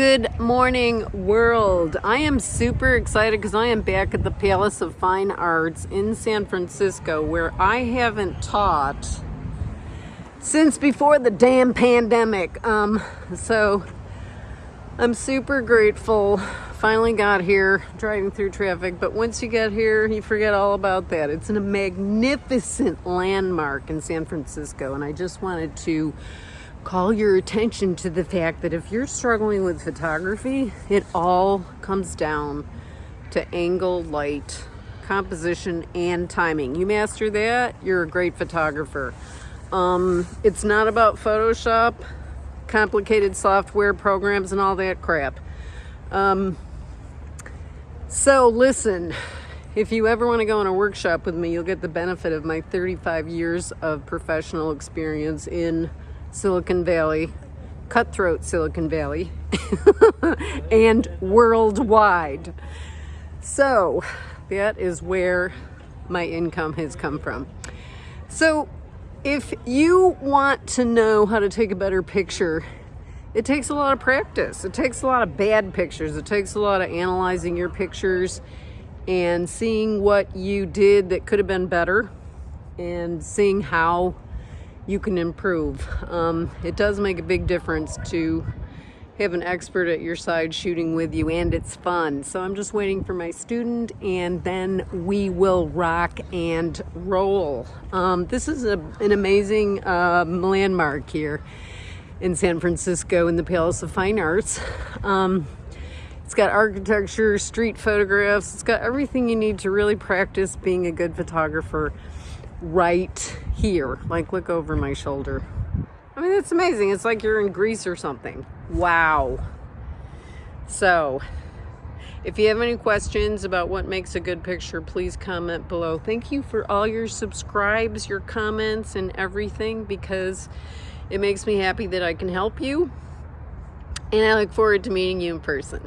Good morning, world. I am super excited because I am back at the Palace of Fine Arts in San Francisco where I haven't taught since before the damn pandemic. Um, so I'm super grateful. Finally got here driving through traffic, but once you get here, you forget all about that. It's a magnificent landmark in San Francisco, and I just wanted to call your attention to the fact that if you're struggling with photography, it all comes down to angle, light, composition, and timing. You master that, you're a great photographer. Um, it's not about Photoshop, complicated software programs, and all that crap. Um, so listen, if you ever want to go on a workshop with me, you'll get the benefit of my 35 years of professional experience in Silicon Valley, cutthroat Silicon Valley, and worldwide. So that is where my income has come from. So if you want to know how to take a better picture, it takes a lot of practice. It takes a lot of bad pictures. It takes a lot of analyzing your pictures and seeing what you did that could have been better and seeing how you can improve. Um, it does make a big difference to have an expert at your side shooting with you and it's fun. So I'm just waiting for my student and then we will rock and roll. Um, this is a, an amazing um, landmark here in San Francisco in the Palace of Fine Arts. Um, it's got architecture, street photographs, it's got everything you need to really practice being a good photographer right here. Like, look over my shoulder. I mean, it's amazing. It's like you're in Greece or something. Wow. So, if you have any questions about what makes a good picture, please comment below. Thank you for all your subscribes, your comments, and everything because it makes me happy that I can help you. And I look forward to meeting you in person.